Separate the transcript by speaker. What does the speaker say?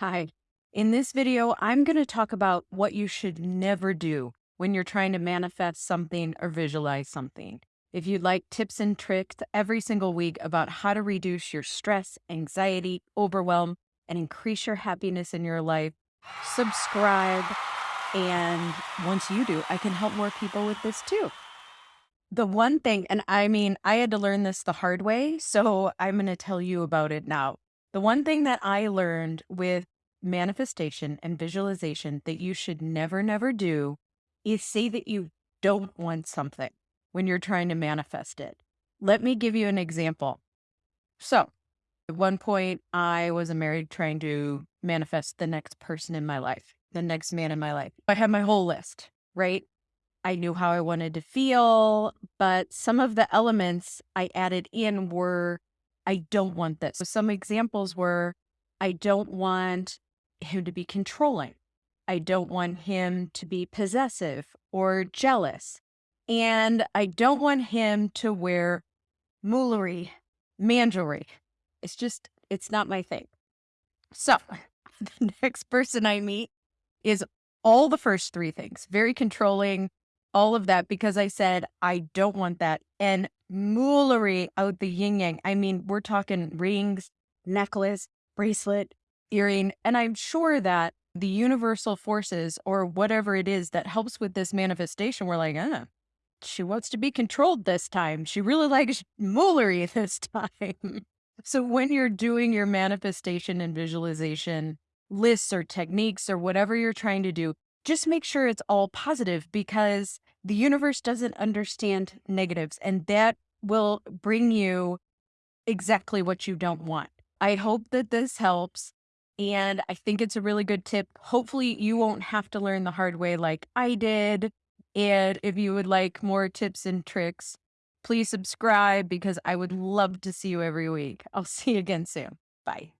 Speaker 1: Hi. In this video, I'm going to talk about what you should never do when you're trying to manifest something or visualize something. If you'd like tips and tricks every single week about how to reduce your stress, anxiety, overwhelm, and increase your happiness in your life, subscribe. And once you do, I can help more people with this too. The one thing, and I mean, I had to learn this the hard way, so I'm going to tell you about it now. The one thing that I learned with manifestation and visualization that you should never, never do is say that you don't want something when you're trying to manifest it. Let me give you an example. So, at one point, I was a married trying to manifest the next person in my life, the next man in my life. I had my whole list, right? I knew how I wanted to feel, but some of the elements I added in were I don't want this. So some examples were I don't want him to be controlling. I don't want him to be possessive or jealous. And I don't want him to wear moolery, man. It's just, it's not my thing. So the next person I meet is all the first three things very controlling, all of that because I said, I don't want that. And moolery out the yin yang. I mean, we're talking rings, necklace, bracelet, earring. And I'm sure that the universal forces or whatever it is that helps with this manifestation, we're like, uh, she wants to be controlled this time. She really likes moolery this time. so when you're doing your manifestation and visualization lists or techniques or whatever you're trying to do, just make sure it's all positive because the universe doesn't understand negatives and that will bring you exactly what you don't want. I hope that this helps. And I think it's a really good tip. Hopefully, you won't have to learn the hard way like I did. And if you would like more tips and tricks, please subscribe because I would love to see you every week. I'll see you again soon. Bye.